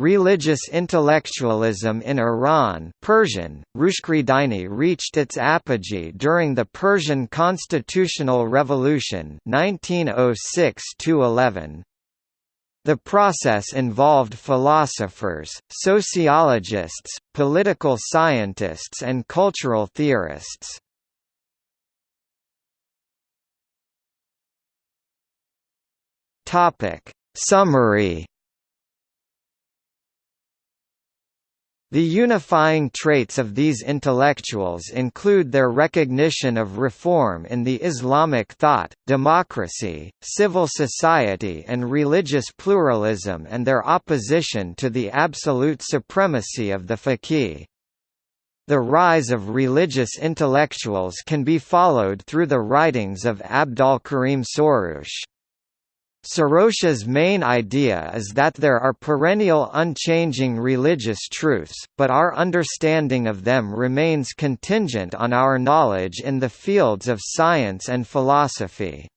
Religious intellectualism in Iran Persian, Rushkridaini reached its apogee during the Persian Constitutional Revolution 1906 -11. The process involved philosophers, sociologists, political scientists and cultural theorists. Summary The unifying traits of these intellectuals include their recognition of reform in the Islamic thought, democracy, civil society and religious pluralism and their opposition to the absolute supremacy of the faqih. The rise of religious intellectuals can be followed through the writings of Abdolkarim Soroush. Soroush's main idea is that there are perennial unchanging religious truths, but our understanding of them remains contingent on our knowledge in the fields of science and philosophy.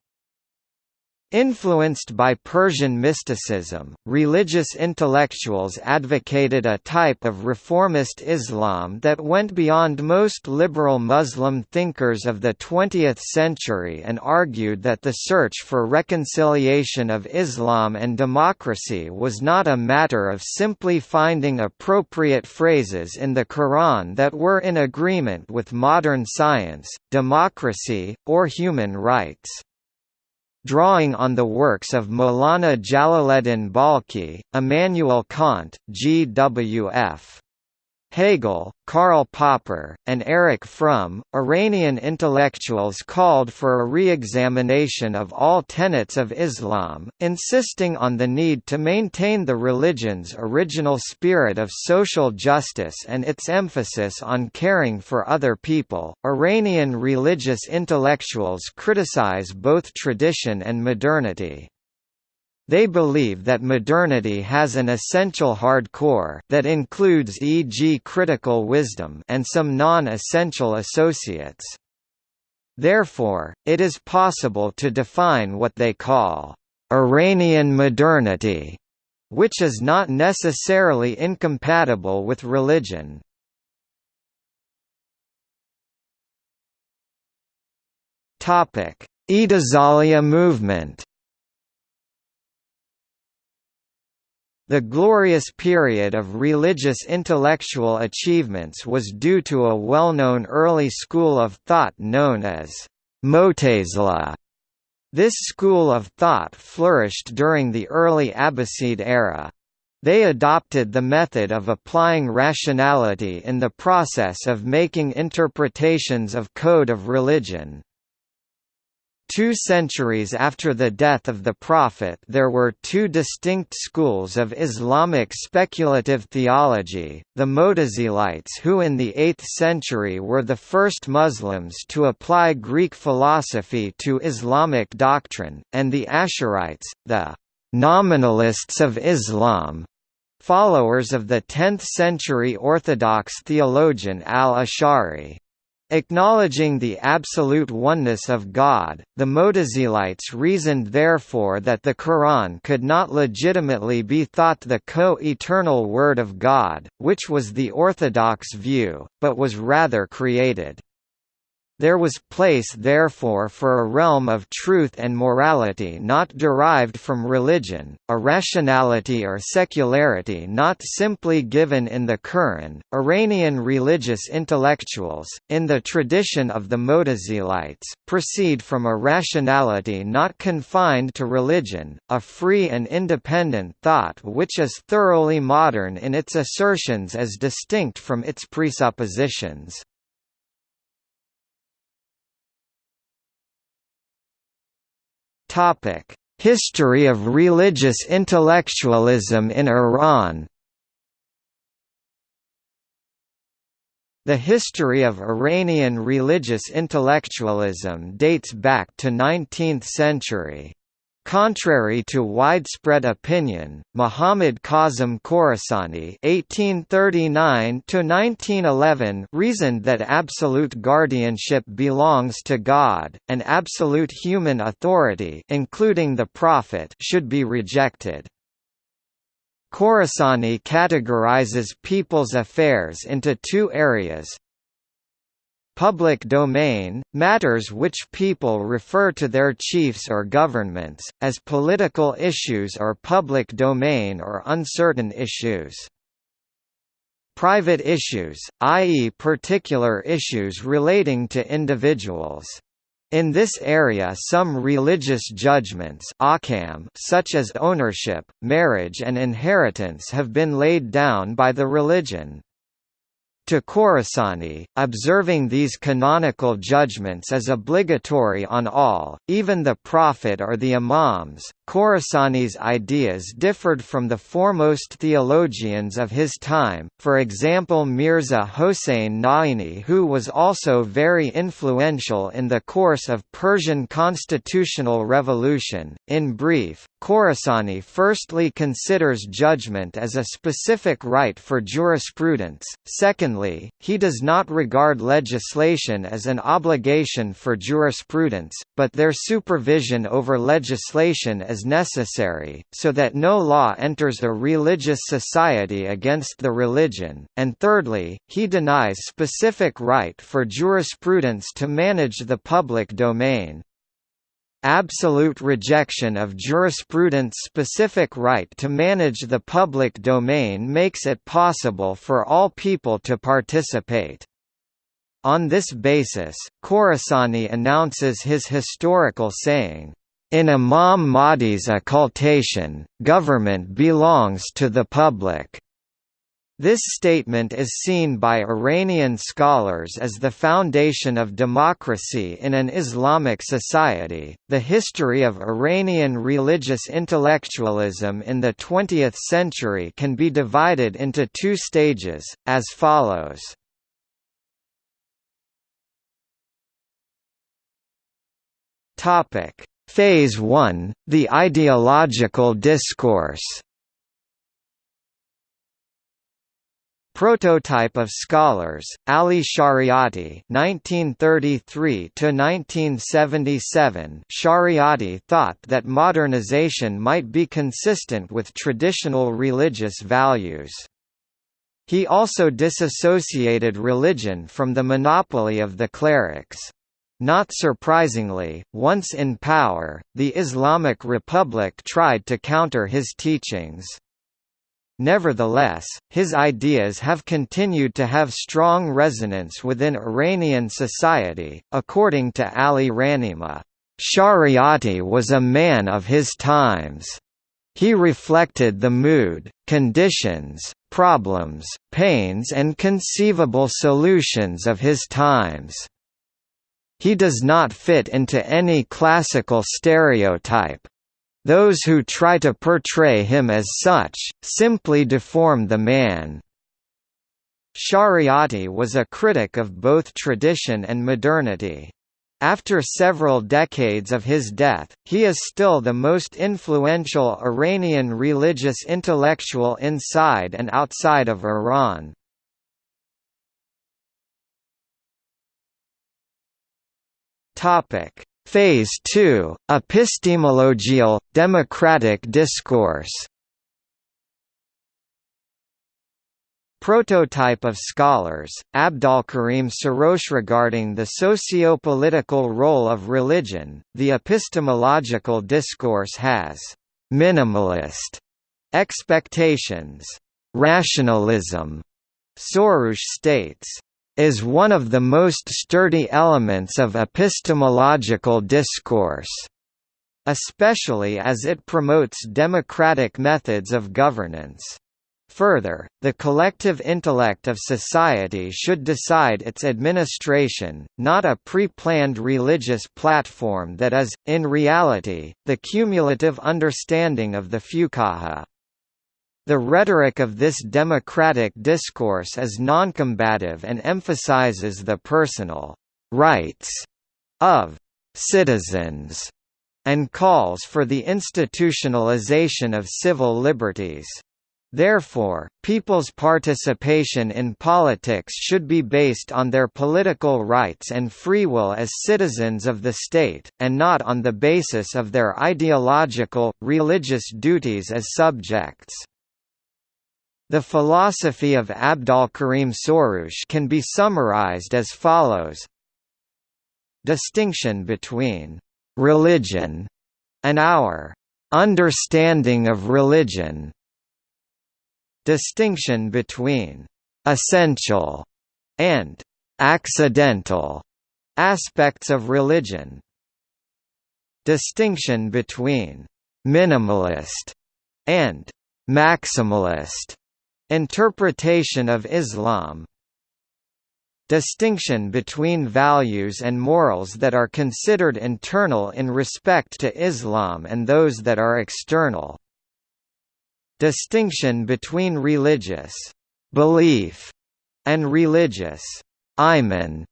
Influenced by Persian mysticism, religious intellectuals advocated a type of reformist Islam that went beyond most liberal Muslim thinkers of the 20th century and argued that the search for reconciliation of Islam and democracy was not a matter of simply finding appropriate phrases in the Quran that were in agreement with modern science, democracy, or human rights. Drawing on the works of Maulana Jalaleddin Balkhi, Immanuel Kant, G.W.F. Hegel, Karl Popper, and Erich Fromm, Iranian intellectuals called for a re-examination of all tenets of Islam, insisting on the need to maintain the religion's original spirit of social justice and its emphasis on caring for other people. Iranian religious intellectuals criticize both tradition and modernity. They believe that modernity has an essential hard core that includes e.g. critical wisdom and some non-essential associates. Therefore, it is possible to define what they call Iranian modernity, which is not necessarily incompatible with religion. Topic: Mu'tazila movement The glorious period of religious intellectual achievements was due to a well-known early school of thought known as Mu'tazila. This school of thought flourished during the early Abbasid era. They adopted the method of applying rationality in the process of making interpretations of code of religion. Two centuries after the death of the Prophet there were two distinct schools of Islamic speculative theology, the Mutazilites who in the 8th century were the first Muslims to apply Greek philosophy to Islamic doctrine, and the Ash'arites, the «nominalists of Islam», followers of the 10th-century Orthodox theologian al-Ash'ari. Acknowledging the absolute oneness of God, the Mutazilites reasoned therefore that the Quran could not legitimately be thought the co-eternal Word of God, which was the orthodox view, but was rather created. There was place therefore for a realm of truth and morality not derived from religion, a rationality or secularity not simply given in the Quran. Iranian religious intellectuals, in the tradition of the Mutazilites, proceed from a rationality not confined to religion, a free and independent thought which is thoroughly modern in its assertions as distinct from its presuppositions. Topic: History of religious intellectualism in Iran. The history of Iranian religious intellectualism dates back to 19th century. Contrary to widespread opinion, Muhammad Kazim Khorasani (1839–1911) reasoned that absolute guardianship belongs to God, and absolute human authority, including the Prophet, should be rejected. Khorasani categorizes people's affairs into two areas, Public domain, matters which people refer to their chiefs or governments, as political issues or public domain or uncertain issues. Private issues, i.e. particular issues relating to individuals. In this area some religious judgments such as ownership, marriage and inheritance have been laid down by the religion. To Khorasani, observing these canonical judgments is obligatory on all, even the Prophet or the Imams. Khorasani's ideas differed from the foremost theologians of his time, for example Mirza Hossein Naini who was also very influential in the course of Persian constitutional revolution. In brief, Khorasani firstly considers judgment as a specific right for jurisprudence, secondly, he does not regard legislation as an obligation for jurisprudence, but their supervision over legislation is necessary, so that no law enters a religious society against the religion, and thirdly, he denies specific right for jurisprudence to manage the public domain. Absolute rejection of jurisprudence-specific right to manage the public domain makes it possible for all people to participate. On this basis, Khorasani announces his historical saying, in Imam Mahdi's occultation, government belongs to the public. This statement is seen by Iranian scholars as the foundation of democracy in an Islamic society. The history of Iranian religious intellectualism in the 20th century can be divided into two stages, as follows. Topic: Phase 1: The ideological discourse. Prototype of Scholars, Ali Shariati (1933–1977). Shariati thought that modernization might be consistent with traditional religious values. He also disassociated religion from the monopoly of the clerics. Not surprisingly, once in power, the Islamic Republic tried to counter his teachings. Nevertheless, his ideas have continued to have strong resonance within Iranian society. According to Ali Rahnema, Shariati was a man of his times. He reflected the mood, conditions, problems, pains and conceivable solutions of his times. He does not fit into any classical stereotype. Those who try to portray him as such, simply deform the man. Shariati was a critic of both tradition and modernity. After several decades of his death, he is still the most influential Iranian religious intellectual inside and outside of Iran. Topic: Phase 2: Epistemological democratic discourse. Prototype of scholars, Abdolkarim Soroush regarding the socio-political role of religion, the epistemological discourse has «minimalist» expectations. Rationalism, Soroush states, is one of the most sturdy elements of epistemological discourse, especially as it promotes democratic methods of governance. Further, the collective intellect of society should decide its administration, not a pre-planned religious platform that is, in reality, the cumulative understanding of the fuqaha. The rhetoric of this democratic discourse is noncombative and emphasizes the personal rights of citizens and calls for the institutionalization of civil liberties. Therefore, people's participation in politics should be based on their political rights and free will as citizens of the state, and not on the basis of their ideological, religious duties as subjects. The philosophy of Abdolkarim Soroush can be summarized as follows. Distinction between «religion» and our «understanding of religion» Distinction between «essential» and «accidental» aspects of religion. Distinction between «minimalist» and «maximalist» interpretation of Islam Distinction between values and morals that are considered internal in respect to Islam and those that are external. Distinction between religious belief and religious iman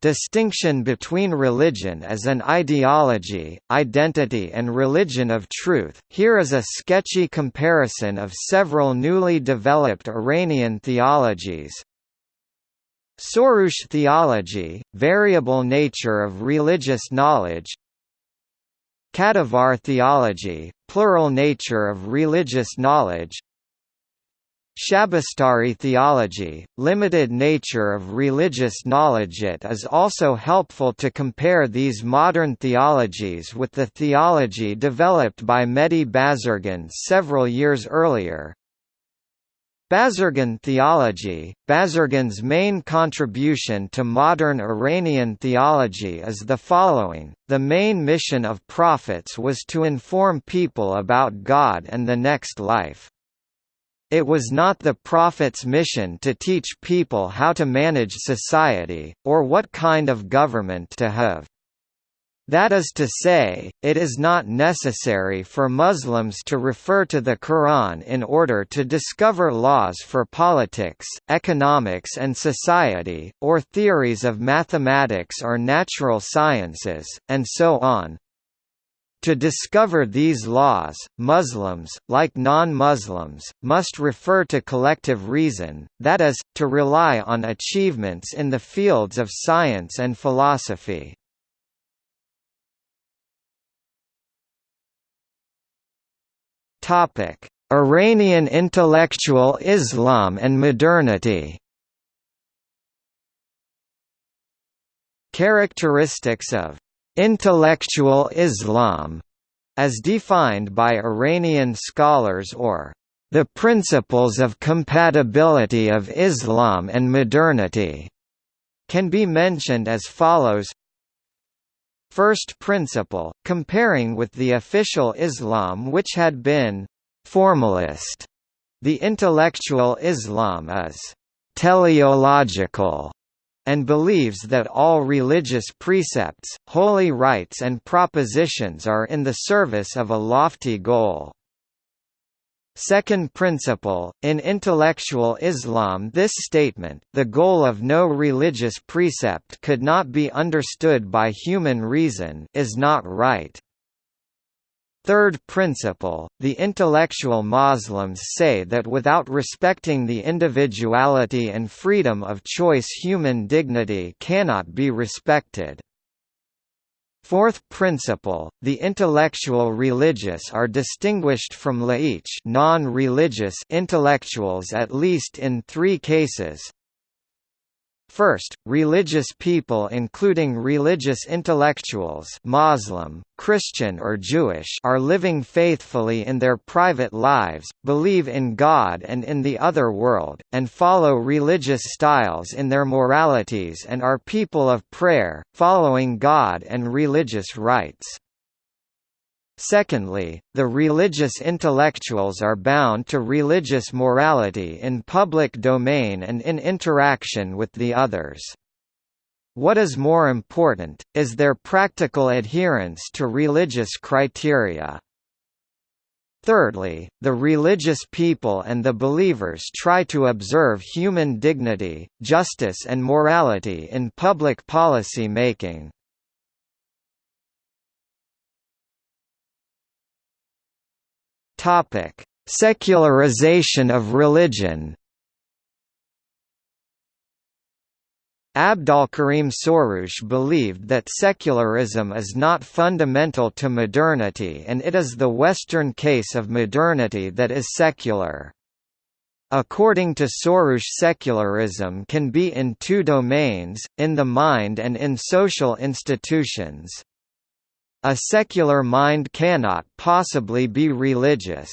Distinction between religion as an ideology, identity and religion of truth. Here is a sketchy comparison of several newly developed Iranian theologies. Soroush theology, variable nature of religious knowledge Kadivar theology, plural nature of religious knowledge Shabestari theology, limited nature of religious knowledge It is also helpful to compare these modern theologies with the theology developed by Mehdi Bazargan several years earlier. Bazargan theology Bazargan's main contribution to modern Iranian theology is the following, the main mission of prophets was to inform people about God and the next life. It was not the Prophet's mission to teach people how to manage society, or what kind of government to have. That is to say, it is not necessary for Muslims to refer to the Quran in order to discover laws for politics, economics and society, or theories of mathematics or natural sciences, and so on. To discover these laws, Muslims, like non-Muslims, must refer to collective reason, that is, to rely on achievements in the fields of science and philosophy. Iranian intellectual Islam and modernity Characteristics of Intellectual Islam, as defined by Iranian scholars or the principles of compatibility of Islam and modernity, can be mentioned as follows. First principle, comparing with the official Islam which had been «formalist», the intellectual Islam is «teleological» and believes that all religious precepts, holy rites and propositions are in the service of a lofty goal. Second principle, in intellectual Islam this statement, the goal of no religious precept could not be understood by human reason is not right. Third principle, the intellectual Muslims say that without respecting the individuality and freedom of choice human dignity cannot be respected. Fourth principle, the intellectual religious are distinguished from laich non-religious intellectuals at least in three cases, First, religious people including religious intellectuals Muslim, Christian or Jewish are living faithfully in their private lives, believe in God and in the other world, and follow religious styles in their moralities and are people of prayer, following God and religious rites. Secondly, the religious intellectuals are bound to religious morality in public domain and in interaction with the others. What is more important, is their practical adherence to religious criteria. Thirdly, the religious people and the believers try to observe human dignity, justice and morality in public policy making. Topic: Secularization of religion. Abdolkarim Soroush believed that secularism is not fundamental to modernity and it is the Western case of modernity that is secular. According to Soroush secularism can be in two domains, in the mind and in social institutions. A secular mind cannot possibly be religious.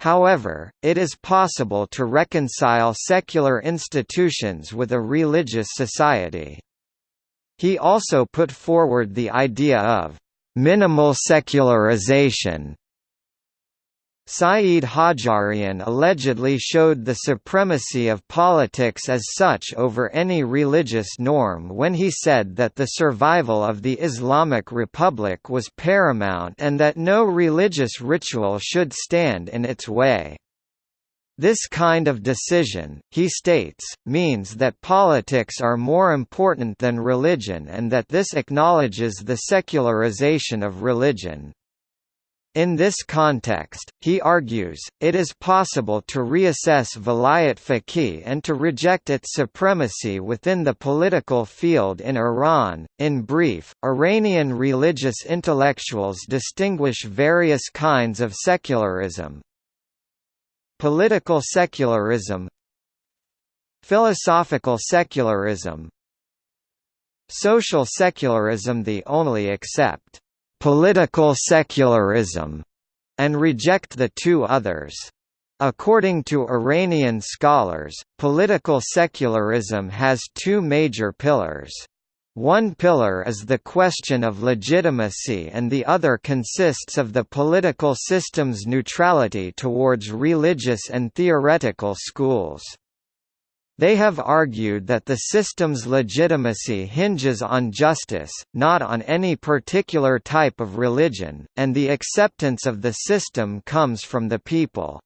However, it is possible to reconcile secular institutions with a religious society. He also put forward the idea of minimal secularization Saeed Hajjarian allegedly showed the supremacy of politics as such over any religious norm when he said that the survival of the Islamic Republic was paramount and that no religious ritual should stand in its way. This kind of decision, he states, means that politics are more important than religion and that this acknowledges the secularization of religion. In this context, he argues, it is possible to reassess vilayat faqih and to reject its supremacy within the political field in Iran. In brief, Iranian religious intellectuals distinguish various kinds of secularism. Political secularism Philosophical secularism Social secularism The only accept political secularism, and reject the two others. According to Iranian scholars, political secularism has two major pillars. One pillar is the question of legitimacy and the other consists of the political system's neutrality towards religious and theoretical schools. They have argued that the system's legitimacy hinges on justice, not on any particular type of religion, and the acceptance of the system comes from the people.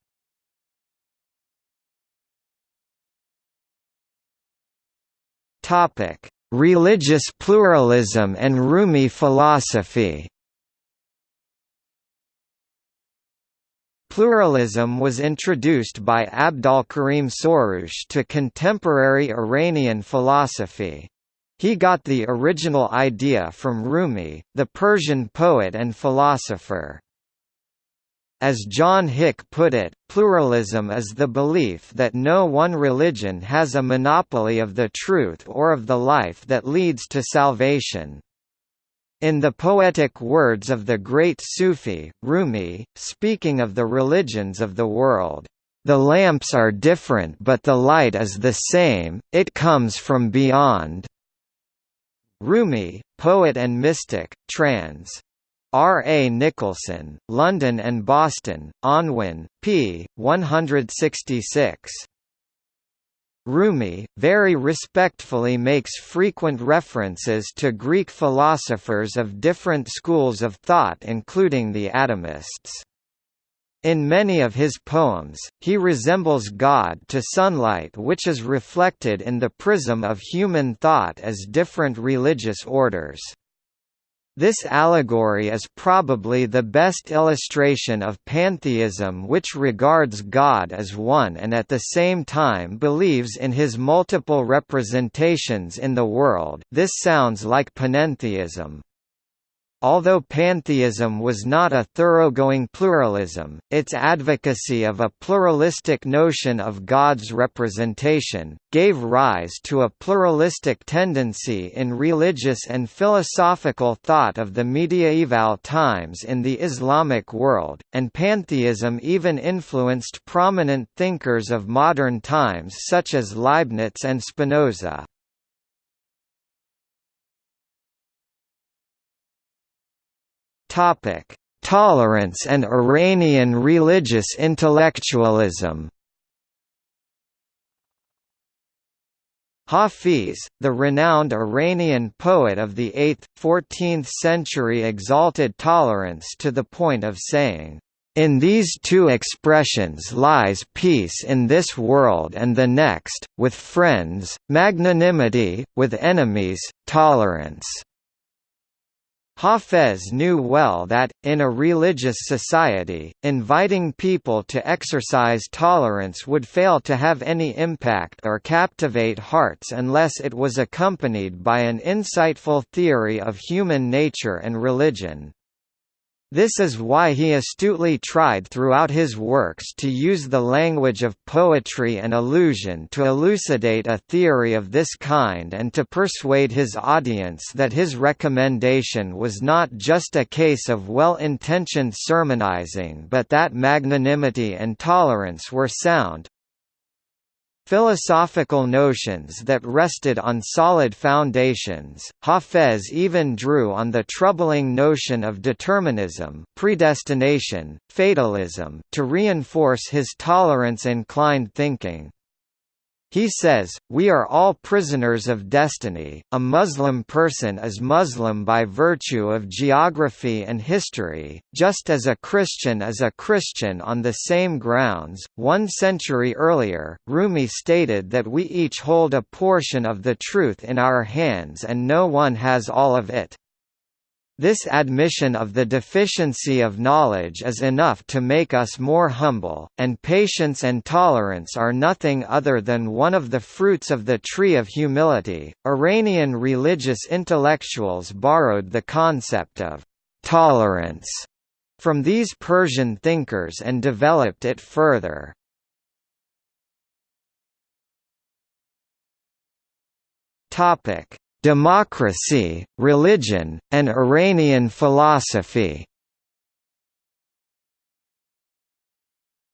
Religious pluralism and Rumi philosophy Pluralism was introduced by Abdolkarim Soroush to contemporary Iranian philosophy. He got the original idea from Rumi, the Persian poet and philosopher. As John Hick put it, pluralism is the belief that no one religion has a monopoly of the truth or of the life that leads to salvation. In the poetic words of the great Sufi, Rumi, speaking of the religions of the world, "...the lamps are different but the light is the same, it comes from beyond." Rumi, poet and mystic, trans. R. A. Nicholson, London and Boston, Unwin, p. 166. Rumi, very respectfully makes frequent references to Greek philosophers of different schools of thought including the atomists. In many of his poems, he resembles God to sunlight which is reflected in the prism of human thought as different religious orders. This allegory is probably the best illustration of pantheism which regards God as one and at the same time believes in his multiple representations in the world this sounds like panentheism. Although pantheism was not a thoroughgoing pluralism, its advocacy of a pluralistic notion of God's representation, gave rise to a pluralistic tendency in religious and philosophical thought of the mediaeval times in the Islamic world, and pantheism even influenced prominent thinkers of modern times such as Leibniz and Spinoza. Topic: Tolerance and Iranian religious intellectualism. Hafiz, the renowned Iranian poet of the 8th, 14th century exalted tolerance to the point of saying, in these two expressions lies peace in this world and the next, with friends, magnanimity, with enemies, tolerance. Hafez knew well that, in a religious society, inviting people to exercise tolerance would fail to have any impact or captivate hearts unless it was accompanied by an insightful theory of human nature and religion. This is why he astutely tried throughout his works to use the language of poetry and illusion to elucidate a theory of this kind and to persuade his audience that his recommendation was not just a case of well-intentioned sermonizing but that magnanimity and tolerance were sound, Philosophical notions that rested on solid foundations, Hafez even drew on the troubling notion of determinism predestination, fatalism to reinforce his tolerance-inclined thinking. He says, we are all prisoners of destiny, a Muslim person is Muslim by virtue of geography and history, just as a Christian is a Christian on the same grounds. One century earlier, Rumi stated that we each hold a portion of the truth in our hands and no one has all of it. This admission of the deficiency of knowledge is enough to make us more humble, and patience and tolerance are nothing other than one of the fruits of the tree of humility. Iranian religious intellectuals borrowed the concept of tolerance from these Persian thinkers and developed it further. Topic: Democracy, Religion, and Iranian Philosophy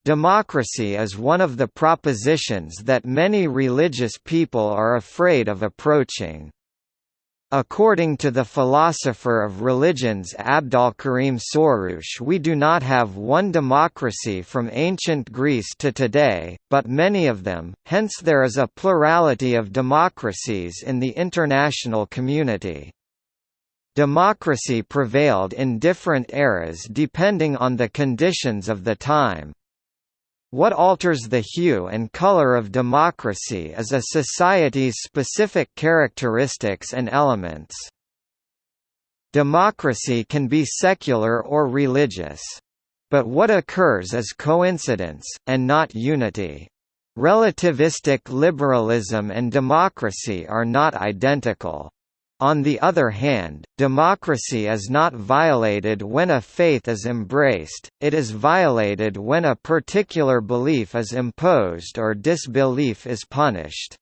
Democracy is one of the propositions that many religious people are afraid of approaching. According to the philosopher of religions Abdolkarim Soroush we do not have one democracy from ancient Greece to today, but many of them, hence there is a plurality of democracies in the international community. Democracy prevailed in different eras depending on the conditions of the time. What alters the hue and color of democracy is a society's specific characteristics and elements. Democracy can be secular or religious. But what occurs is coincidence, and not unity. Relativistic liberalism and democracy are not identical. On the other hand, democracy is not violated when a faith is embraced, it is violated when a particular belief is imposed or disbelief is punished.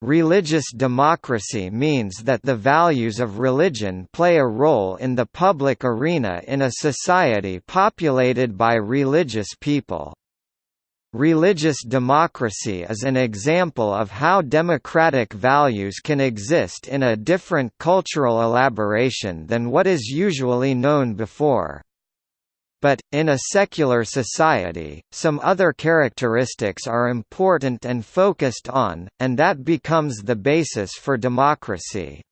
Religious democracy means that the values of religion play a role in the public arena in a society populated by religious people. Religious democracy is an example of how democratic values can exist in a different cultural elaboration than what is usually known before. But, in a secular society, some other characteristics are important and focused on, and that becomes the basis for democracy.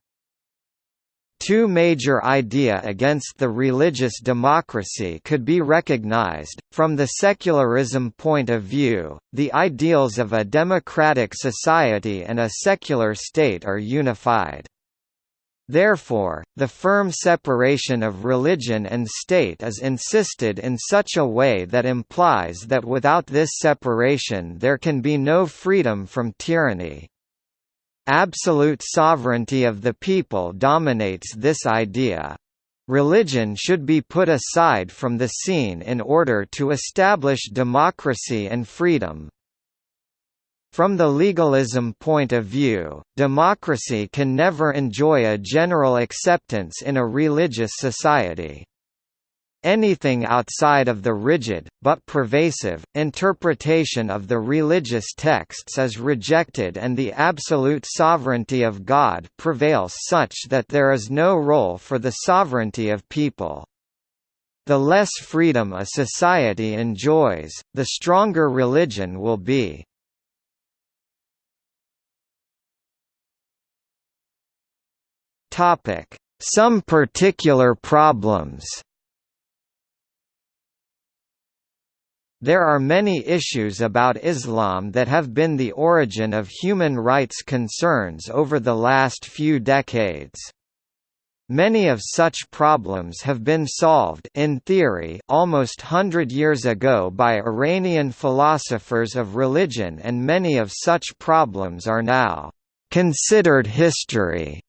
Two major idea against the religious democracy could be recognized. From the secularism point of view, the ideals of a democratic society and a secular state are unified. Therefore, the firm separation of religion and state is insisted in such a way that implies that without this separation there can be no freedom from tyranny. Absolute sovereignty of the people dominates this idea. Religion should be put aside from the scene in order to establish democracy and freedom. From the legalism point of view, democracy can never enjoy a general acceptance in a religious society. Anything outside of the rigid, but pervasive, interpretation of the religious texts is rejected and the absolute sovereignty of God prevails such that there is no role for the sovereignty of people. The less freedom a society enjoys, the stronger religion will be. Some particular problems There are many issues about Islam that have been the origin of human rights concerns over the last few decades. Many of such problems have been solved in theory almost hundred years ago by Iranian philosophers of religion and many of such problems are now considered history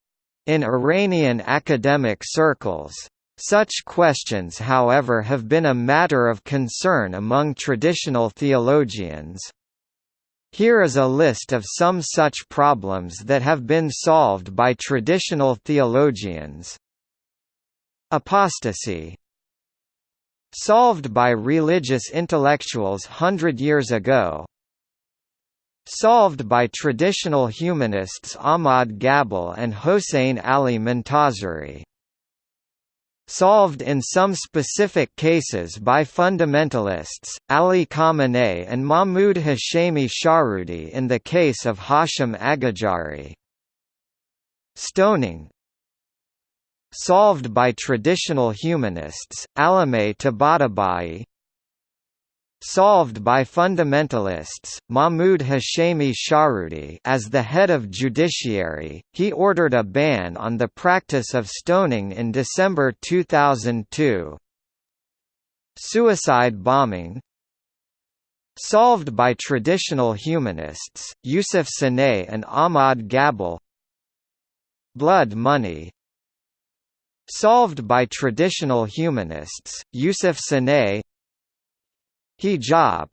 in Iranian academic circles. Such questions however have been a matter of concern among traditional theologians. Here is a list of some such problems that have been solved by traditional theologians. Apostasy Solved by religious intellectuals hundred years ago Solved by traditional humanists Ahmad Ghabel and Hossein Ali Montazeri solved in some specific cases by fundamentalists, Ali Khamenei and Mahmoud Hashemi Shahrudi in the case of Hashim Aghajari. Stoning Solved by traditional humanists, Alameh Tabatabai solved by fundamentalists, Mahmoud Hashemi Shahrudi as the head of judiciary, he ordered a ban on the practice of stoning in December 2002. Suicide bombing. Solved by traditional humanists, Yusuf Saanei and Ahmad Ghabel. Blood money. Solved by traditional humanists, Yusuf Saanei Hijab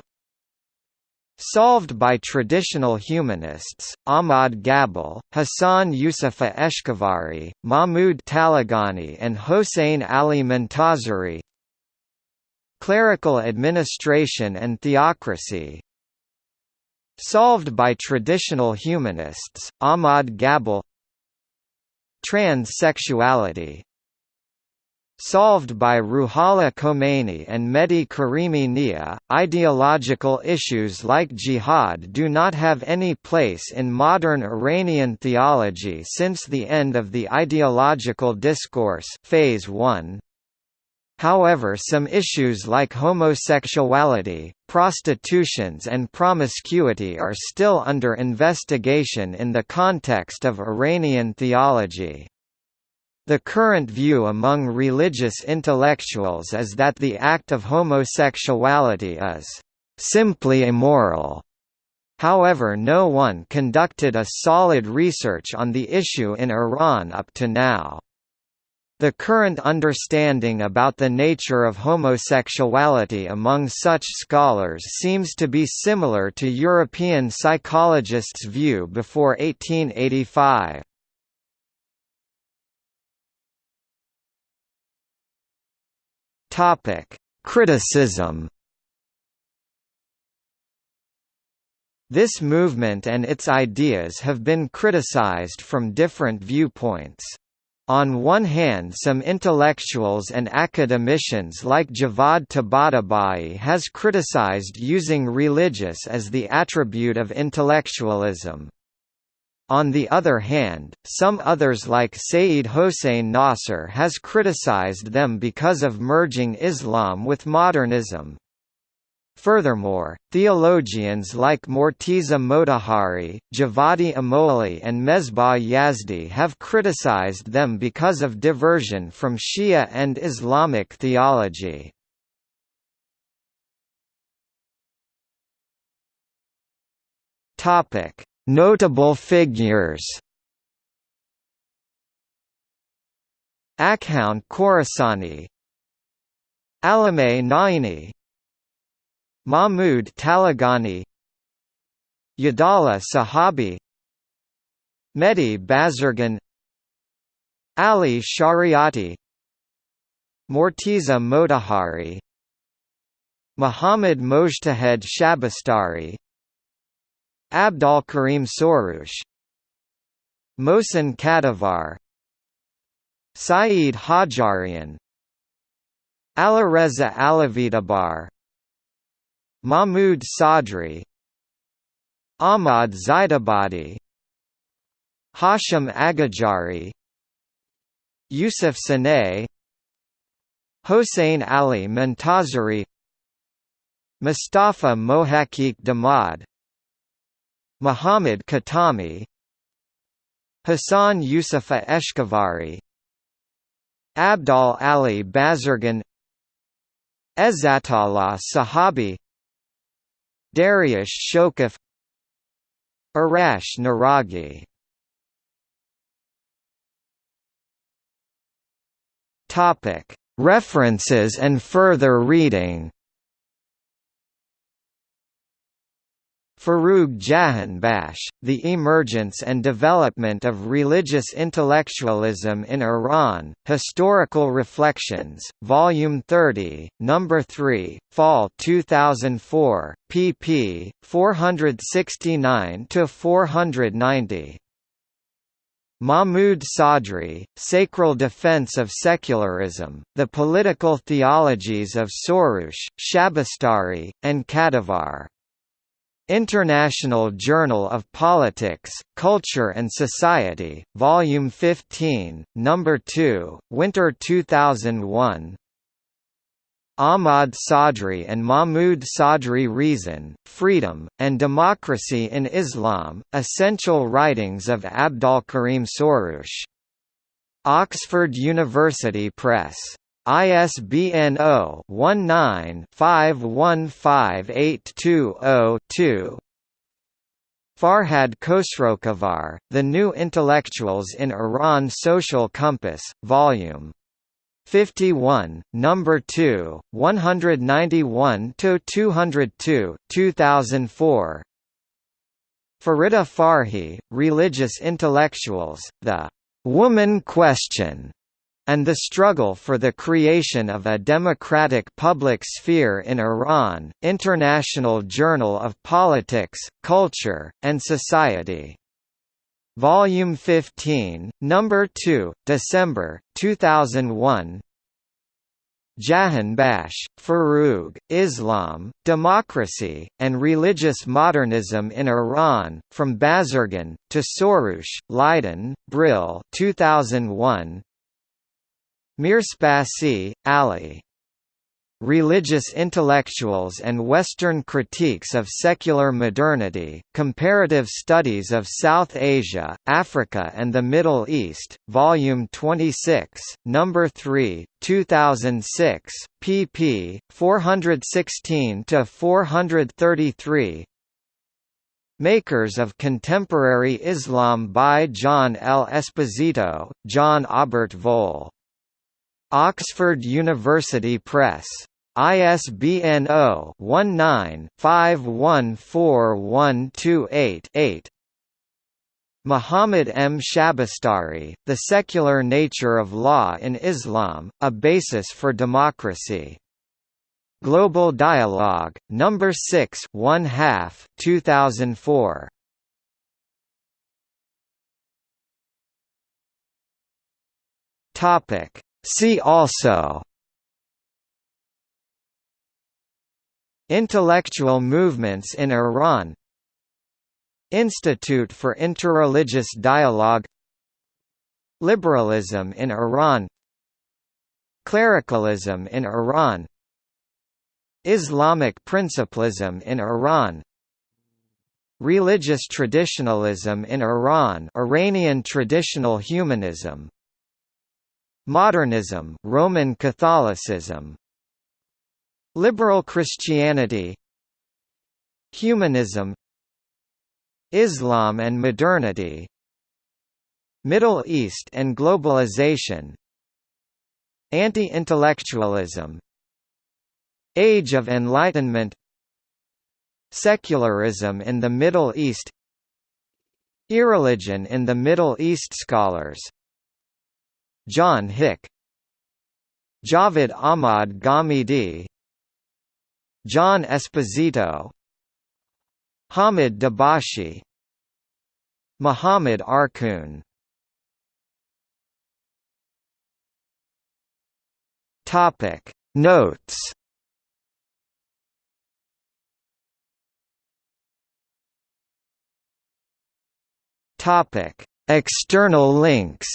Solved by traditional humanists, Ahmad Ghabel, Hassan Yousefi Eshkevari, Mahmoud Taleghani and Hossein Ali Montazeri Clerical administration and theocracy. Solved by traditional humanists, Ahmad Ghabel Transsexuality Solved by Ruhollah Khomeini and Mehdi Karimi Nia, ideological issues like jihad do not have any place in modern Iranian theology since the end of the ideological discourse phase 1. However some issues like homosexuality, prostitutions and promiscuity are still under investigation in the context of Iranian theology. The current view among religious intellectuals is that the act of homosexuality is simply immoral. However no one conducted a solid research on the issue in Iran up to now. The current understanding about the nature of homosexuality among such scholars seems to be similar to European psychologists' view before 1885. Topic: Criticism. This movement and its ideas have been criticized from different viewpoints. On one hand some intellectuals and academicians like Javad Tabatabai has criticized using religious as the attribute of intellectualism. On the other hand, some others like Sayyid Hossein Nasr has criticized them because of merging Islam with modernism. Furthermore, theologians like Morteza Motahhari, Javadi Amoli and Mesbah Yazdi have criticized them because of diversion from Shia and Islamic theology. Topic: Notable figures. Akhound Khorasani Alameh Naini Mahmud Taleghani Yadallah Sahabi Mehdi Bazargan Ali Shariati Morteza Motahhari Muhammad Mojtahed Shabestari Abdolkarim Soroush Mohsen Kadivar Saeed Hajjarian Alireza Alavitabar Mahmud Sadri Ahmad Zaidabadi Hashim Aghajari Yusuf Saanei Hossein Ali Montazeri Mustafa Mohaqiq Damad Muhammad Khatami Hassan Yousefi Eshkevari Abdal Ali Bazargan Ezzatollah Sahabi Dariush Shokuf Arash Naraghi References and further reading Forough Jahanbakhsh, The Emergence and Development of Religious Intellectualism in Iran, Historical Reflections, Volume 30, No. 3, Fall 2004, pp. 469–490. Mahmoud Sadri, Sacral Defense of Secularism, The Political Theologies of Soroush, Shabestari, and Kadivar. International Journal of Politics, Culture and Society, Volume 15, Number 2, Winter 2001. Ahmad Sadri and Mahmoud Sadri Reason, Freedom, and Democracy in Islam, Essential Writings of Abdolkarim Soroush. Oxford University Press. ISBN 0-19-515820-2 Farhad Khosrokhavar, The New Intellectuals in Iran Social Compass, Vol. 51, Number 2, 191–202, 2004 Farida Farhi, Religious Intellectuals, The Woman Question and the struggle for the creation of a democratic public sphere in Iran, International Journal of Politics, Culture, and Society. Volume 15, Number 2, December, 2001 Jahanbakhsh, Forough, Islam, Democracy, and Religious Modernism in Iran, From Bazargan, to Soroush, Leiden, Brill 2001, Mirsepassi, Ali. Religious Intellectuals and Western Critiques of Secular Modernity, Comparative Studies of South Asia, Africa and the Middle East, Volume 26, No. 3, 2006, pp. 416–433 Makers of Contemporary Islam by John L. Esposito, John Obert Voll Oxford University Press. ISBN 0-19-514128-8 Muhammad M. Shabestari, The Secular Nature of Law in Islam, A Basis for Democracy. Global Dialogue, No. 6 1 half, 2004. Topic See also Intellectual movements in Iran Institute for Interreligious Dialogue Liberalism in Iran Clericalism in Iran Islamic principlism in Iran Religious traditionalism in Iran Iranian traditional humanism Modernism Roman Catholicism. Liberal Christianity. Humanism. Islam and modernity. Middle East and globalization. Anti-intellectualism. Age of Enlightenment. Secularism in the Middle East. Irreligion in the Middle East Scholars John Hick Javed Ahmad Ghamidi John Esposito Hamid Dabashi Muhammad Arkoun. Topic. Notes. Topic. External links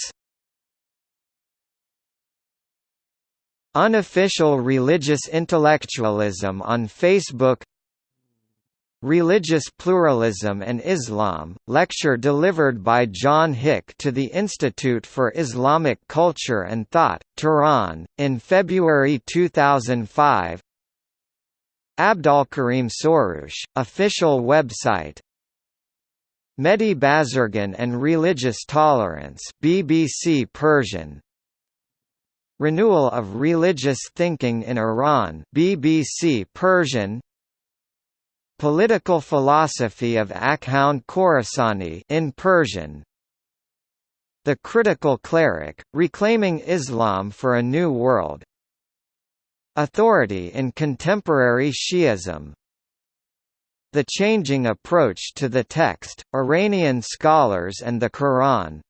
Unofficial religious intellectualism on Facebook Religious Pluralism and Islam, lecture delivered by John Hick to the Institute for Islamic Culture and Thought, Tehran, in February 2005 Abdolkarim Soroush, official website. Mehdi Bazargan and Religious Tolerance BBC Persian Renewal of religious thinking in Iran BBC Persian. Political philosophy of Akhound Khorasani in Persian. The critical cleric, reclaiming Islam for a new world. Authority in contemporary Shi'ism. The changing approach to the text, Iranian scholars and the Quran